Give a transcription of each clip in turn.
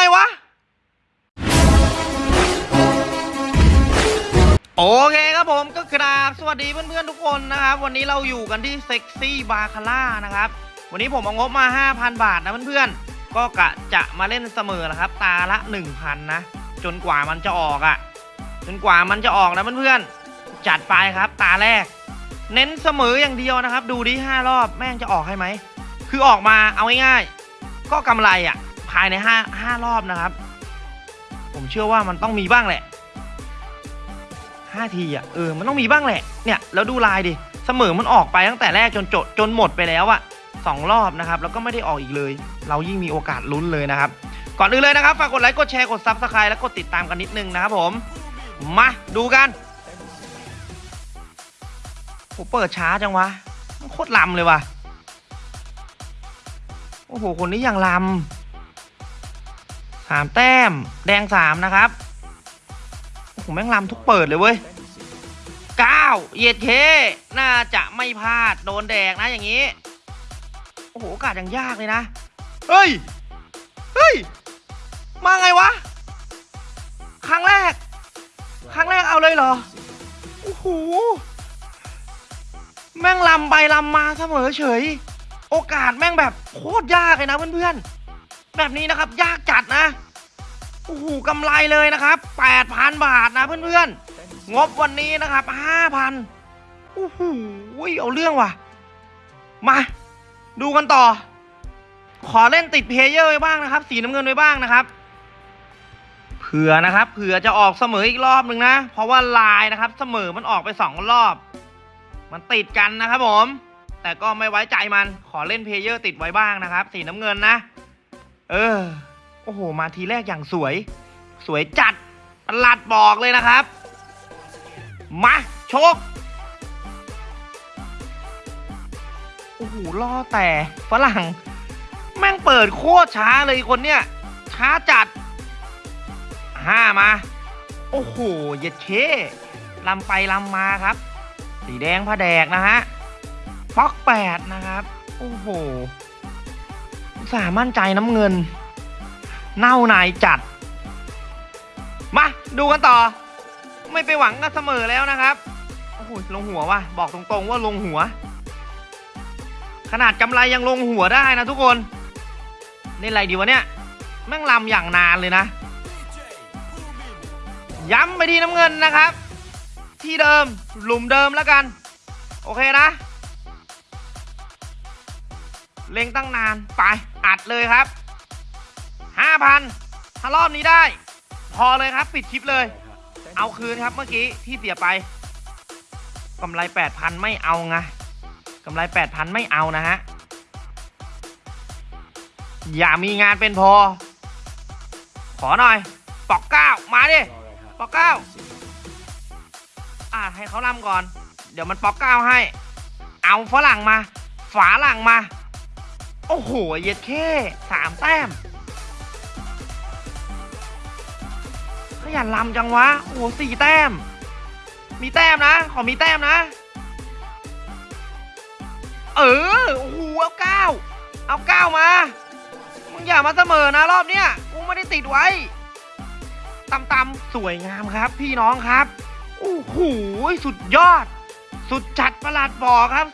ไงวะ โอเคครับผมก็กราบสวัสดีเพื่อนๆทุกคนนะครับ วันนี้เราอยู่กันที่เซ็กซี่บาคาร่านะครับ วันนี้ผมเอางบมา 5,000 บาทนะเพื่อนๆ ก็กะจะมาเล่นเสมอนะครับ ตาละ 1,000 นะ จนกว่ามันจะออกอะ่ะ จนกว่ามันจะออกนะเพื่อนๆ จัดไปครับตาแรก เน้นเสมออย่างเดียวนะครับ ดูดิ5รอบแม่งจะออกให้ไหม คือออกมาเอาง่ายๆ ก็กำไรอะ่ะ ภายใน5 5รอบนะครับ ผมเชื่อว่ามันต้องมีบ้างแหละห้าทีอะเออมันต้องมีบ้างแหละเนี่ยแล้วดูลายดิเสมอมันออกไปตั้งแต่แรกจนจดจนหมดไปแล้วอะสองรอบนะครับ แล้วก็ไม่ได้ออกอีกเลย เรายิ่งมีโอกาสลุ้นเลยนะครับ ก่อนอื่นเลยนะครับฝากกดไลค์กดแชร์กด subscribe และกดติดตามกันนิดนึงนะครับผม มาดูกันผมเปิดช้าจังวะมันโคตรลำเลยวะโอ้โหคนนี้ยังลำ สามแต้ม แดงสามนะครับผมแม่งลำทุกเปิดเลยเว้ยเก้าเยียดเค น่าจะไม่พลาด โดนแดกนะอย่างนี้ โอ้โหโอกาสยังยากเลยนะ เฮ้ย เฮ้ย มาไงวะ ครั้งแรก ครั้งแรกเอาเลยเหรอ โอ้โห แม่งลำไปลำมาเสมอเฉย โอกาสแม่งแบบโคตรยากเลยนะเพื่อนๆ แบบนี้นะครับยากจัดนะโอ้โหกำไรเลยนะครับ 8,000 บาทนะเพื่อนๆ งบวันนี้นะครับ 5,000โอ้โหเอาเรื่องว่ะ มา ดูกันต่อ ขอเล่นติดเพเยอร์ไว้บ้างนะครับ สีน้ำเงินไว้บ้างนะครับ เผื่อนะครับ เผื่อจะออกเสมออีกรอบหนึ่งนะ เพราะว่าลายนะครับ เสมอมันออกไปสองรอบ มันติดกันนะครับผม แต่ก็ไม่ไว้ใจมัน ขอเล่นเพเยอร์ติดไว้บ้างนะครับ สีน้ำเงินนะ เออ โอ้โห มาทีแรกอย่างสวย สวยจัดประหลัดบอกเลยนะครับ มาโชคโอ้โหล่อแต่ฝรั่ง แม่งเปิดโคตรช้าเลยคนเนี้ย ช้าจัดห้ามา โอ้โหเย็ดเคลำไปลำมาครับ สีแดงผ้าแดกนะฮะป๊อกแปดนะครับ โอ้โห สามั่นใจน้ำเงิน เน่านายจัด มาดูกันต่อ ไม่ไปหวังกันเสมอแล้วนะครับ โอ้โหลงหัวว่ะ บอกตรงๆว่าลงหัว ขนาดกำไรยังลงหัวได้นะทุกคนเล่นอะไรดีวะเนี่ย แม่งลำอย่างนานเลยนะ ย้ำไปที่น้ำเงินนะครับ ที่เดิมหลุมเดิมแล้วกัน โอเคนะ เล็งตั้งนาน ไป อัดเลยครับห้าพันถ้ารอบนี้ได้ พอเลยครับ ปิดคลิปเลย เอาคืนครับเมื่อกี้ที่เสียไปกำไรแปดพันไม่เอาไงกำไรแปดพันไม่เอานะฮะ อย่ามีงานเป็นพอ ขอหน่อย ปอกเก้ามาดิ ปอกเก้าอ่าให้เขาลำก่อน เดี๋ยวมันปอกเก้าให้ เอาฝรั่งมา ฝาหลังมา โอ้โห เย็ดเข้สามแต้ม ขยันลำจังวะ โอ้โหสี่แต้ม มีแต้มนะ ขอมีแต้มนะ เออ โอ้โห เอาเก้า เอาเก้ามา มึงอย่ามาเสมอนะรอบเนี้ย กูไม่ได้ติดไว้ตำตำๆสวยงามครับ พี่น้องครับ โอ้โห สุดยอด สุดจัดประหลัดบอกครับ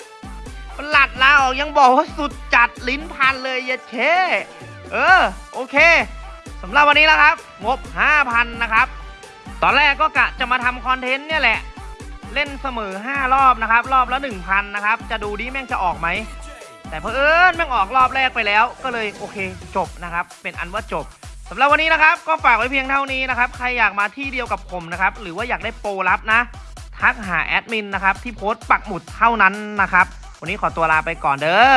ประหลัดลาออกยังบอกว่าสุดจัดลิ้นพันเลยเย็ดเคเออ โอเคสำหรับวันนี้แล้วครับ งบ 5,000 นะครับ ตอนแรกก็กะจะมาทำคอนเทนต์เนี่ยแหละ เล่นเสมอ 5 รอบนะครับ รอบละ 1,000 นะครับ จะดูดิแม่งจะออกไหม แต่เพอเอิญแม่งออกรอบแรกไปแล้ว ก็เลยโอเคจบนะครับ เป็นอันว่าจบสำหรับวันนี้นะครับ ก็ฝากไว้เพียงเท่านี้นะครับ ใครอยากมาที่เดียวกับผมนะครับ หรือว่าอยากได้โปรลับนะ ทักหาแอดมินนะครับ ที่โพสต์ปักหมุดเท่านั้นนะครับ วันนี้ขอตัวลาไปก่อนเด้อ